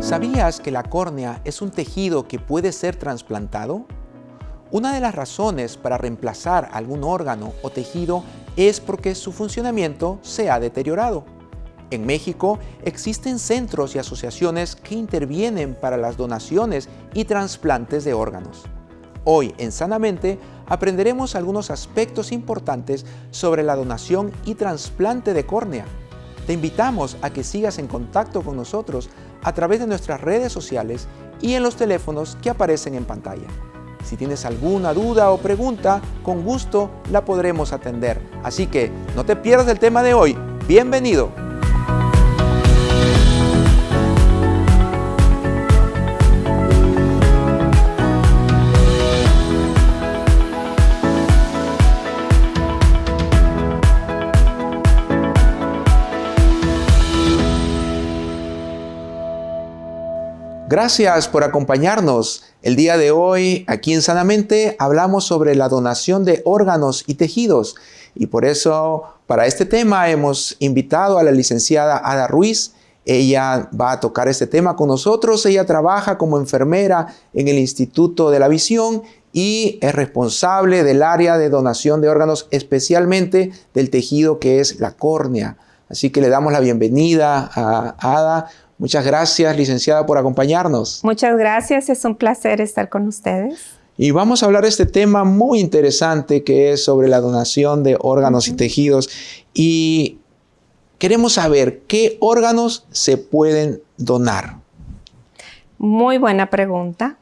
¿Sabías que la córnea es un tejido que puede ser trasplantado? Una de las razones para reemplazar algún órgano o tejido es porque su funcionamiento se ha deteriorado. En México existen centros y asociaciones que intervienen para las donaciones y trasplantes de órganos. Hoy en Sanamente aprenderemos algunos aspectos importantes sobre la donación y trasplante de córnea. Te invitamos a que sigas en contacto con nosotros a través de nuestras redes sociales y en los teléfonos que aparecen en pantalla. Si tienes alguna duda o pregunta, con gusto la podremos atender. Así que no te pierdas el tema de hoy. ¡Bienvenido! Gracias por acompañarnos. El día de hoy, aquí en Sanamente, hablamos sobre la donación de órganos y tejidos. Y por eso, para este tema, hemos invitado a la licenciada Ada Ruiz. Ella va a tocar este tema con nosotros. Ella trabaja como enfermera en el Instituto de la Visión y es responsable del área de donación de órganos, especialmente del tejido que es la córnea. Así que le damos la bienvenida a Ada. Muchas gracias, licenciada, por acompañarnos. Muchas gracias, es un placer estar con ustedes. Y vamos a hablar de este tema muy interesante que es sobre la donación de órganos y tejidos. Y queremos saber qué órganos se pueden donar. Muy buena pregunta.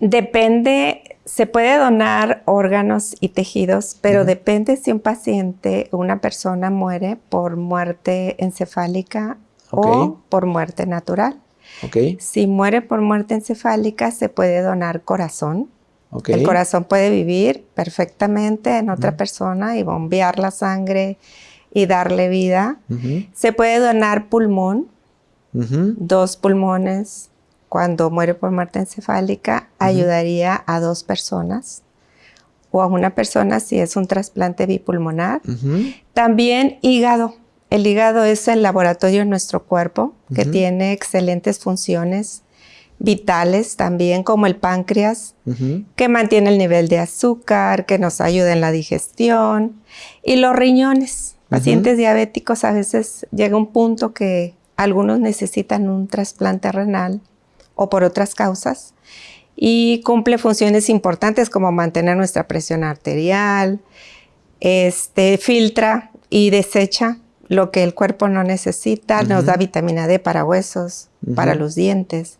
Depende se puede donar órganos y tejidos, pero depende si un paciente o una persona muere por muerte encefálica o por muerte natural. Si muere por muerte encefálica, se puede donar corazón. El corazón puede vivir perfectamente en otra persona y bombear la sangre y darle vida. Se puede donar pulmón, dos pulmones, cuando muere por muerte encefálica, ayudaría a dos personas o a una persona si es un trasplante bipulmonar. También hígado. El hígado es el laboratorio en nuestro cuerpo que tiene excelentes funciones vitales también como el páncreas, que mantiene el nivel de azúcar, que nos ayuda en la digestión, y los riñones. Pacientes diabéticos a veces llega un punto que algunos necesitan un trasplante renal o por otras causas y cumple funciones importantes como mantener nuestra presión arterial, este, filtra y desecha lo que el cuerpo no necesita, nos da vitamina D para huesos, para los dientes.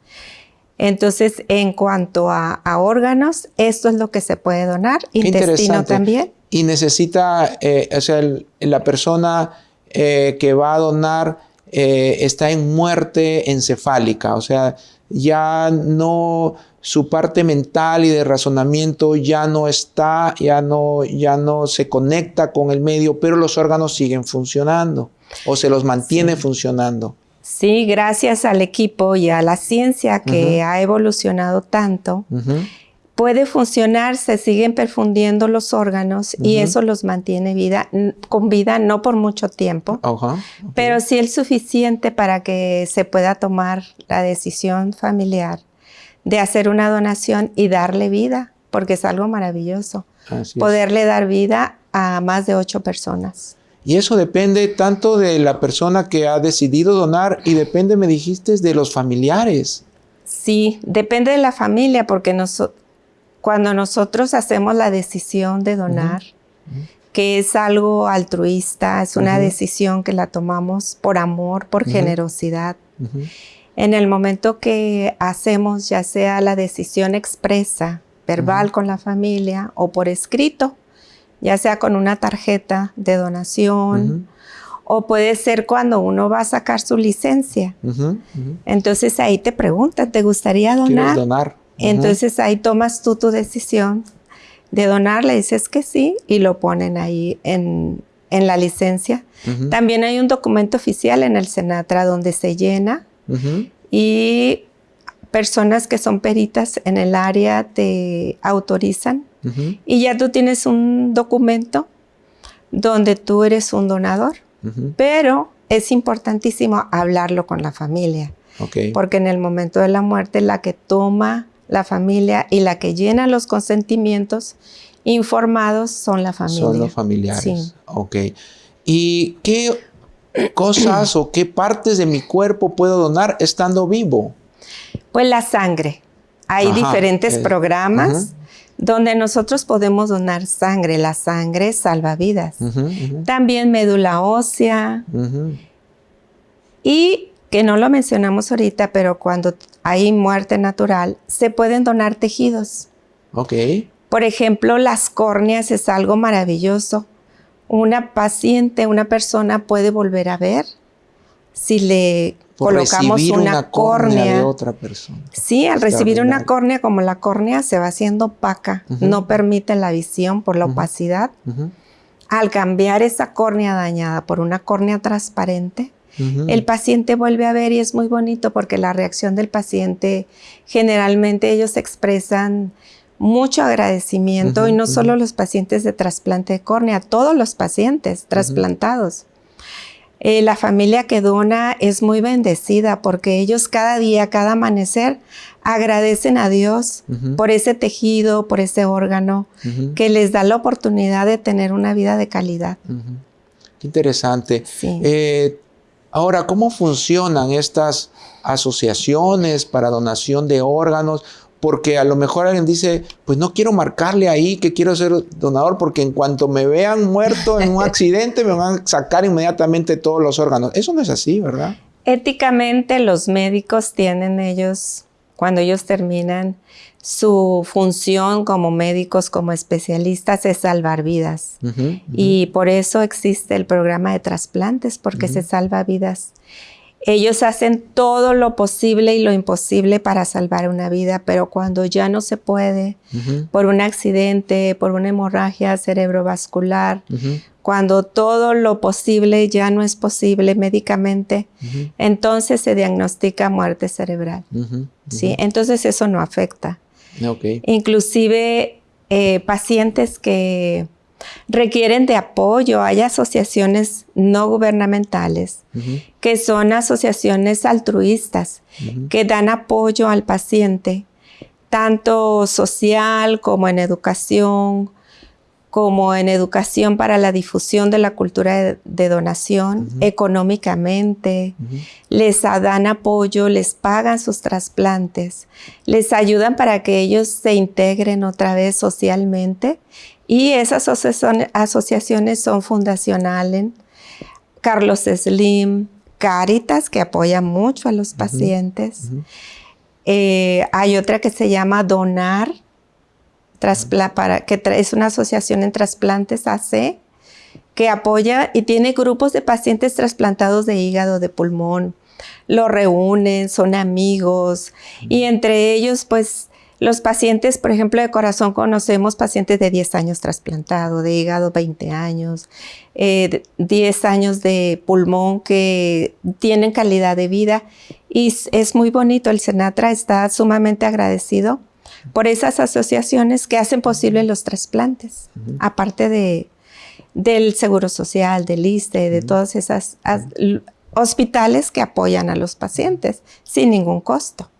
Entonces, en cuanto a, órganos, esto es lo que se puede donar, intestino también. Y necesita, eh, o sea, la persona eh, que va a donar eh, está en muerte encefálica, o sea, ya no, su parte mental y de razonamiento ya no está, ya no, ya no se conecta con el medio, pero los órganos siguen funcionando o se los mantiene funcionando. Sí, gracias al equipo y a la ciencia que ha evolucionado tanto, puede funcionar, se siguen perfundiendo los órganos y eso los mantiene vida, con vida no por mucho tiempo, pero sí es suficiente para que se pueda tomar la decisión familiar de hacer una donación y darle vida, porque es algo maravilloso, poderle dar vida a más de ocho personas. Y eso depende tanto de la persona que ha decidido donar y depende, me dijiste, de los familiares. Sí, depende de la familia porque nosotros cuando nosotros hacemos la decisión de donar, que es algo altruista, es una decisión que la tomamos por amor, por generosidad. En el momento que hacemos ya sea la decisión expresa, verbal con la familia o por escrito, ya sea con una tarjeta de donación, o puede ser cuando uno va a sacar su licencia. Entonces ahí te preguntan, ¿te gustaría donar? donar? Entonces ahí tomas tú tu decisión de donar, le dices que sí y lo ponen ahí en, en la licencia. También hay un documento oficial en el Senatra donde se llena. Y personas que son peritas en el área te autorizan. Y ya tú tienes un documento donde tú eres un donador, pero es importantísimo hablarlo con la familia, porque en el momento de la muerte la que toma la familia y la que llena los consentimientos informados son la familia. Son los familiares. Sí. Ok. ¿Y qué cosas o qué partes de mi cuerpo puedo donar estando vivo? Pues la sangre. Hay diferentes programas donde nosotros podemos donar sangre. La sangre salva vidas. También médula ósea. Y que no lo mencionamos ahorita, pero cuando hay muerte natural, se pueden donar tejidos. Ok. Por ejemplo, las córneas es algo maravilloso. Una paciente, una persona puede volver a ver si le colocamos una, córnea, de otra persona. Sí, al recibir una córnea, como la córnea se va haciendo opaca, no permite la visión por la opacidad. Al cambiar esa córnea dañada por una córnea transparente, el paciente vuelve a ver y es muy bonito porque la reacción del paciente, generalmente ellos expresan mucho agradecimiento y no solo los pacientes de trasplante de córnea, todos los pacientes trasplantados. Eh, la familia que dona es muy bendecida porque ellos cada día, cada amanecer, agradecen a Dios por ese tejido, por ese órgano, que les da la oportunidad de tener una vida de calidad. Qué interesante. Eh, ahora, ¿cómo funcionan estas asociaciones para donación de órganos? porque a lo mejor alguien dice, pues no quiero marcarle ahí que quiero ser donador porque en cuanto me vean muerto en un accidente me van a sacar inmediatamente todos los órganos. Eso no es así, ¿verdad? Éticamente los médicos tienen ellos, cuando ellos terminan su función como médicos, como especialistas, es salvar vidas. Y por eso existe el programa de trasplantes, porque se salva vidas. Ellos hacen todo lo posible y lo imposible para salvar una vida, pero cuando ya no se puede, por un accidente, por una hemorragia cerebrovascular, cuando todo lo posible ya no es posible médicamente, entonces se diagnostica muerte cerebral. ¿sí? Entonces eso no afecta. Inclusive eh, pacientes que requieren de apoyo. Hay asociaciones no gubernamentales que son asociaciones altruistas que dan apoyo al paciente, tanto social como en educación, como en educación para la difusión de la cultura de, donación, económicamente, les dan apoyo, les pagan sus trasplantes, les ayudan para que ellos se integren otra vez socialmente. Y esas asociaciones son fundacionales. Carlos Slim, Caritas, que apoya mucho a los pacientes. Eh, hay otra que se llama Donar, para, que es una asociación en trasplantes AC, que apoya y tiene grupos de pacientes trasplantados de hígado, de pulmón. Lo reúnen, son amigos y entre ellos pues los pacientes, por ejemplo, de corazón conocemos pacientes de 10 años trasplantado, de hígado 20 años, 10 eh, años de pulmón que tienen calidad de vida y es muy bonito. El Senatra está sumamente agradecido por esas asociaciones que hacen posible los trasplantes, aparte de, del Seguro Social, del ISTE, de todas esas hospitales que apoyan a los pacientes sin ningún costo.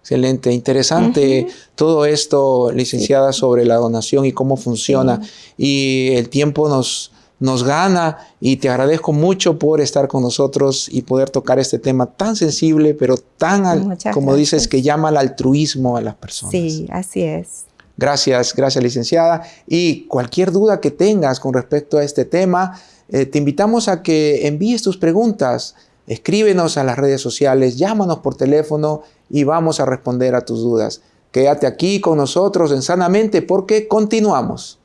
Excelente, interesante todo esto, licenciada, sobre la donación y cómo funciona. Y el tiempo nos, nos gana y te agradezco mucho por estar con nosotros y poder tocar este tema tan sensible, pero tan, como dices, que llama al altruismo a las personas. Sí, así es. Gracias, gracias licenciada. Y cualquier duda que tengas con respecto a este tema, eh, te invitamos a que envíes tus preguntas Escríbenos a las redes sociales, llámanos por teléfono y vamos a responder a tus dudas. Quédate aquí con nosotros en Sanamente porque continuamos.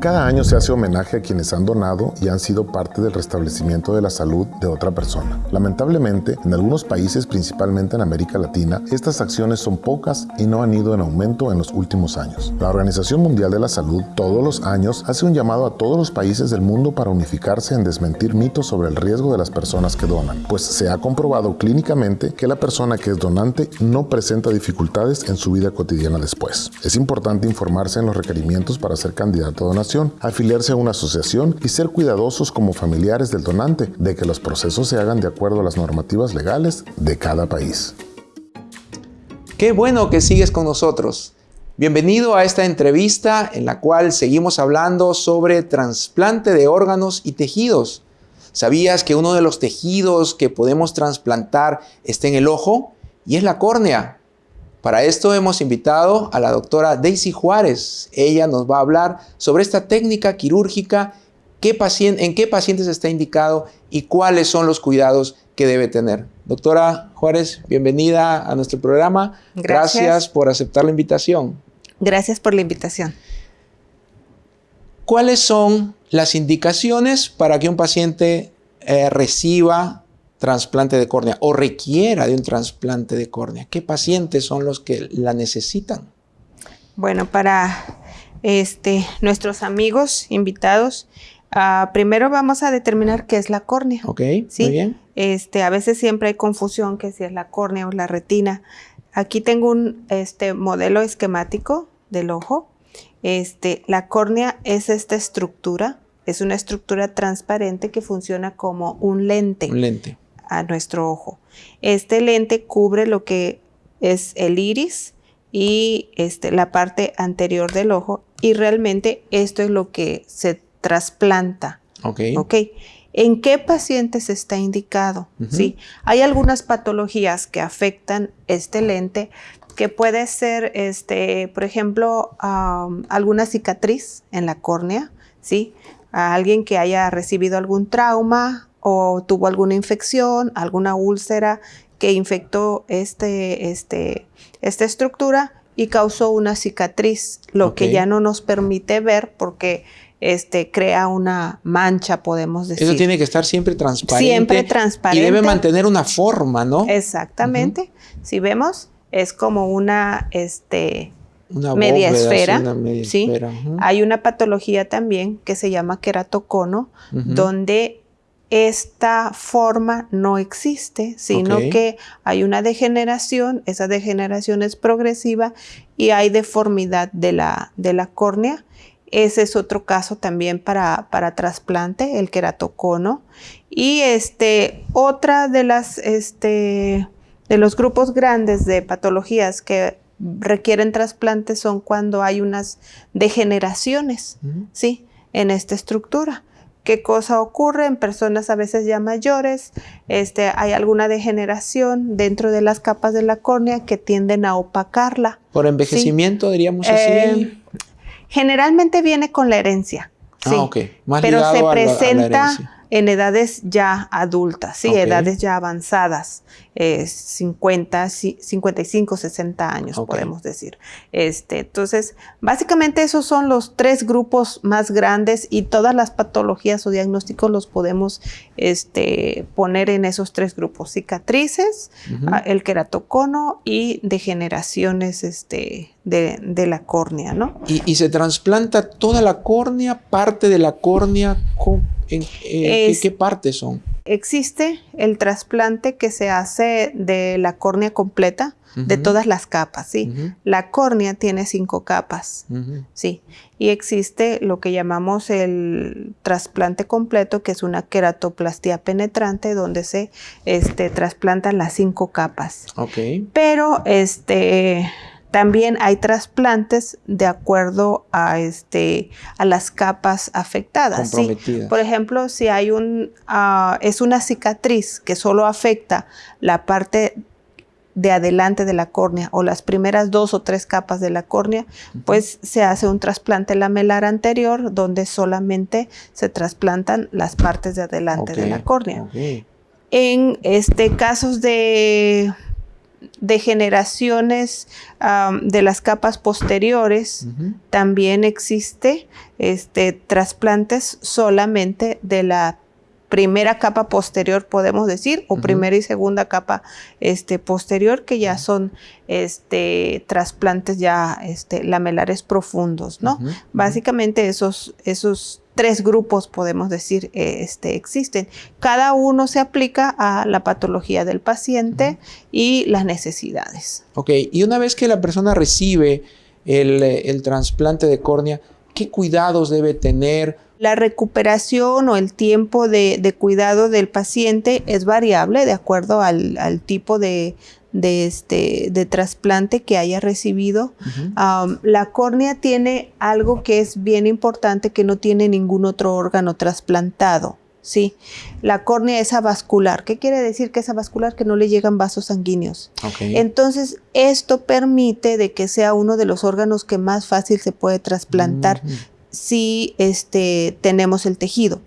Cada año se hace homenaje a quienes han donado y han sido parte del restablecimiento de la salud de otra persona. Lamentablemente, en algunos países, principalmente en América Latina, estas acciones son pocas y no han ido en aumento en los últimos años. La Organización Mundial de la Salud todos los años hace un llamado a todos los países del mundo para unificarse en desmentir mitos sobre el riesgo de las personas que donan, pues se ha comprobado clínicamente que la persona que es donante no presenta dificultades en su vida cotidiana después. Es importante informarse en los requerimientos para ser candidato a afiliarse a una asociación y ser cuidadosos como familiares del donante de que los procesos se hagan de acuerdo a las normativas legales de cada país. Qué bueno que sigues con nosotros. Bienvenido a esta entrevista en la cual seguimos hablando sobre trasplante de órganos y tejidos. ¿Sabías que uno de los tejidos que podemos trasplantar está en el ojo? Y es la córnea. Para esto hemos invitado a la doctora Daisy Juárez. Ella nos va a hablar sobre esta técnica quirúrgica, qué en qué pacientes está indicado y cuáles son los cuidados que debe tener. Doctora Juárez, bienvenida a nuestro programa. Gracias. Gracias por aceptar la invitación. Gracias por la invitación. ¿Cuáles son las indicaciones para que un paciente eh, reciba trasplante de córnea o requiera de un trasplante de córnea? ¿Qué pacientes son los que la necesitan? Bueno, para este, nuestros amigos invitados, uh, primero vamos a determinar qué es la córnea. Ok, ¿sí? muy bien. Este, a veces siempre hay confusión que si es la córnea o la retina. Aquí tengo un este, modelo esquemático del ojo. Este, la córnea es esta estructura, es una estructura transparente que funciona como un lente. Un lente a nuestro ojo. Este lente cubre lo que es el iris y este, la parte anterior del ojo y realmente esto es lo que se trasplanta. Ok. ¿En qué pacientes está indicado? ¿Sí? Hay algunas patologías que afectan este lente que puede ser, este, por ejemplo, alguna cicatriz en la córnea, ¿sí? A alguien que haya recibido algún trauma o tuvo alguna infección, alguna úlcera que infectó este, este, esta estructura y causó una cicatriz, lo que ya no nos permite ver porque este, crea una mancha, podemos decir. Eso tiene que estar siempre transparente. Siempre transparente. Y debe mantener una forma, ¿no? Exactamente. Si vemos, es como una, este, una media esfera. ¿sí? Hay una patología también que se llama queratocono, donde esta forma no existe, sino que hay una degeneración, esa degeneración es progresiva y hay deformidad de la, de la córnea. Ese es otro caso también para, para trasplante, el queratocono. Y este, otra de las, este, de los grupos grandes de patologías que requieren trasplante son cuando hay unas degeneraciones, ¿sí? En esta estructura qué cosa ocurre en personas a veces ya mayores. Este, hay alguna degeneración dentro de las capas de la córnea que tienden a opacarla. Por envejecimiento, diríamos así. Eh, generalmente viene con la herencia. Ah, sí, Más pero se presenta en edades ya adultas, sí, edades ya avanzadas, 50, 55, 60 años, podemos decir. Este, entonces, básicamente esos son los tres grupos más grandes y todas las patologías o diagnósticos los podemos este, poner en esos tres grupos, cicatrices, ah, el queratocono y degeneraciones este, de, la córnea, ¿no? ¿Y, ¿Y, se trasplanta toda la córnea, parte de la córnea? ¿En, eh, ¿qué, partes son? Existe el trasplante que se hace de la córnea completa, de todas las capas, ¿sí? La córnea tiene cinco capas, ¿sí? Y existe lo que llamamos el trasplante completo, que es una queratoplastia penetrante, donde se este, trasplantan las cinco capas. Ok. Pero, este también hay trasplantes de acuerdo a, este, a las capas afectadas. Por ejemplo, si hay un, ah, es una cicatriz que solo afecta la parte de adelante de la córnea o las primeras dos o tres capas de la córnea, pues se hace un trasplante lamelar anterior donde solamente se trasplantan las partes de adelante de la córnea. En este casos de degeneraciones de las capas posteriores, también existe este, trasplantes solamente de la primera capa posterior, podemos decir, o primera y segunda capa este, posterior, que ya son este, trasplantes ya este, lamelares profundos, ¿no? Básicamente esos, esos tres grupos, podemos decir, eh, este, existen. Cada uno se aplica a la patología del paciente y las necesidades. Ok, y una vez que la persona recibe el, el trasplante de córnea, ¿qué cuidados debe tener? La recuperación o el tiempo de, cuidado del paciente es variable de acuerdo al, tipo de, de, este, de trasplante que haya recibido. la córnea tiene algo que es bien importante que no tiene ningún otro órgano trasplantado. Sí, la córnea es avascular. ¿Qué quiere decir que es avascular? Que no le llegan vasos sanguíneos. Entonces, esto permite de que sea uno de los órganos que más fácil se puede trasplantar si este, tenemos el tejido.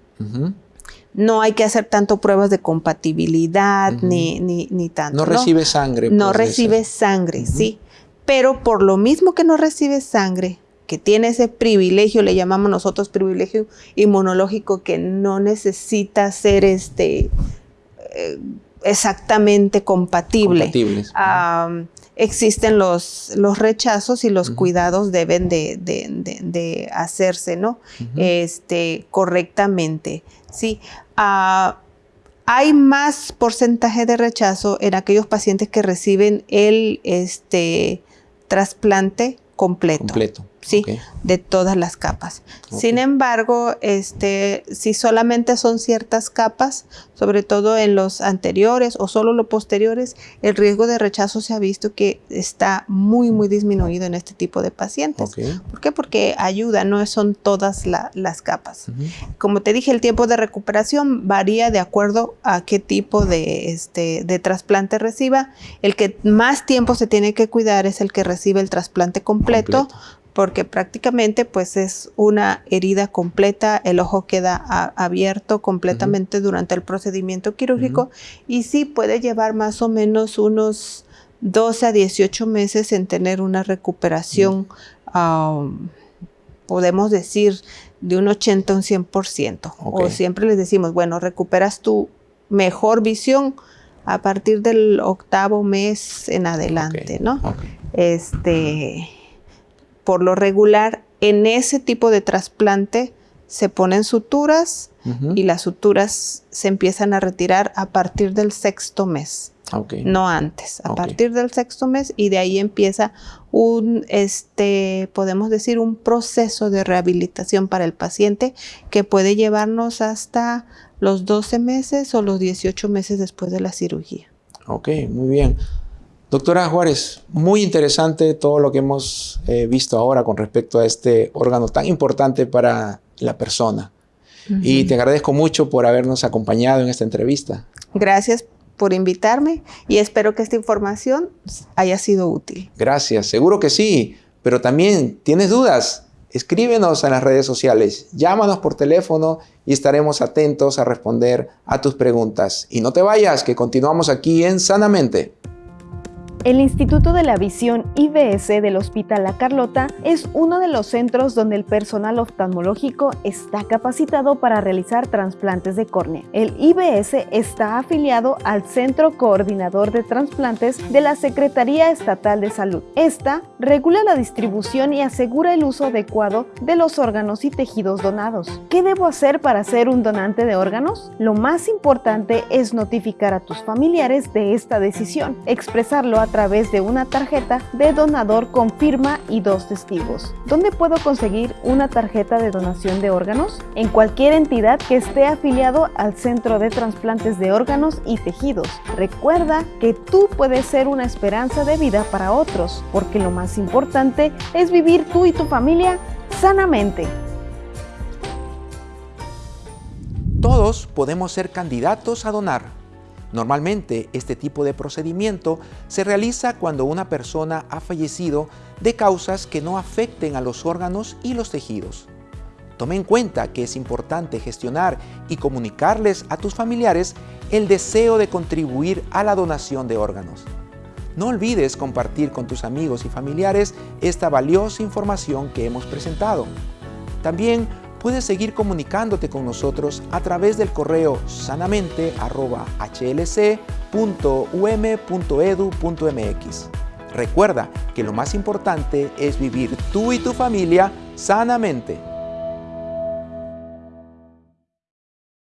No hay que hacer tanto pruebas de compatibilidad ni, ni, tanto. No, recibe sangre. No recibe sangre, sí. Pero por lo mismo que no recibe sangre, que tiene ese privilegio, le llamamos nosotros privilegio inmunológico, que no necesita ser este, eh, exactamente compatible. Compatibles existen los, los rechazos y los cuidados deben de, hacerse, ¿no? este, correctamente, ¿sí? Ah, hay más porcentaje de rechazo en aquellos pacientes que reciben el este, trasplante completo. Completo. ¿Sí? De todas las capas. Sin embargo, este, si solamente son ciertas capas, sobre todo en los anteriores o solo los posteriores, el riesgo de rechazo se ha visto que está muy, muy disminuido en este tipo de pacientes. ¿Por qué? Porque ayuda, no son todas las capas. Como te dije, el tiempo de recuperación varía de acuerdo a qué tipo de, este, de trasplante reciba. El que más tiempo se tiene que cuidar es el que recibe el trasplante completo porque prácticamente pues es una herida completa, el ojo queda abierto completamente durante el procedimiento quirúrgico y sí puede llevar más o menos unos 12 a 18 meses en tener una recuperación, podemos decir, de un 80 a un 100%. O siempre les decimos, bueno, recuperas tu mejor visión a partir del octavo mes en adelante, ¿no? Este por lo regular en ese tipo de trasplante se ponen suturas y las suturas se empiezan a retirar a partir del sexto mes. No antes, a partir del sexto mes y de ahí empieza un, este, podemos decir, un proceso de rehabilitación para el paciente que puede llevarnos hasta los 12 meses o los 18 meses después de la cirugía. Ok, muy bien. Doctora Juárez, muy interesante todo lo que hemos eh, visto ahora con respecto a este órgano tan importante para la persona. Y te agradezco mucho por habernos acompañado en esta entrevista. Gracias por invitarme y espero que esta información haya sido útil. Gracias, seguro que sí, pero también tienes dudas. Escríbenos en las redes sociales, llámanos por teléfono y estaremos atentos a responder a tus preguntas. Y no te vayas, que continuamos aquí en Sanamente. El Instituto de la Visión IBS del Hospital La Carlota es uno de los centros donde el personal oftalmológico está capacitado para realizar trasplantes de córnea. El IBS está afiliado al Centro Coordinador de Trasplantes de la Secretaría Estatal de Salud. Esta regula la distribución y asegura el uso adecuado de los órganos y tejidos donados. ¿Qué debo hacer para ser un donante de órganos? Lo más importante es notificar a tus familiares de esta decisión, expresarlo a través de una tarjeta de donador con firma y dos testigos. ¿Dónde puedo conseguir una tarjeta de donación de órganos? En cualquier entidad que esté afiliado al Centro de Trasplantes de Órganos y Tejidos. Recuerda que tú puedes ser una esperanza de vida para otros, porque lo más importante es vivir tú y tu familia sanamente. Todos podemos ser candidatos a donar Normalmente este tipo de procedimiento se realiza cuando una persona ha fallecido de causas que no afecten a los órganos y los tejidos. Tome en cuenta que es importante gestionar y comunicarles a tus familiares el deseo de contribuir a la donación de órganos. No olvides compartir con tus amigos y familiares esta valiosa información que hemos presentado. También puedes seguir comunicándote con nosotros a través del correo sanamente.hlc.um.edu.mx. Recuerda que lo más importante es vivir tú y tu familia sanamente.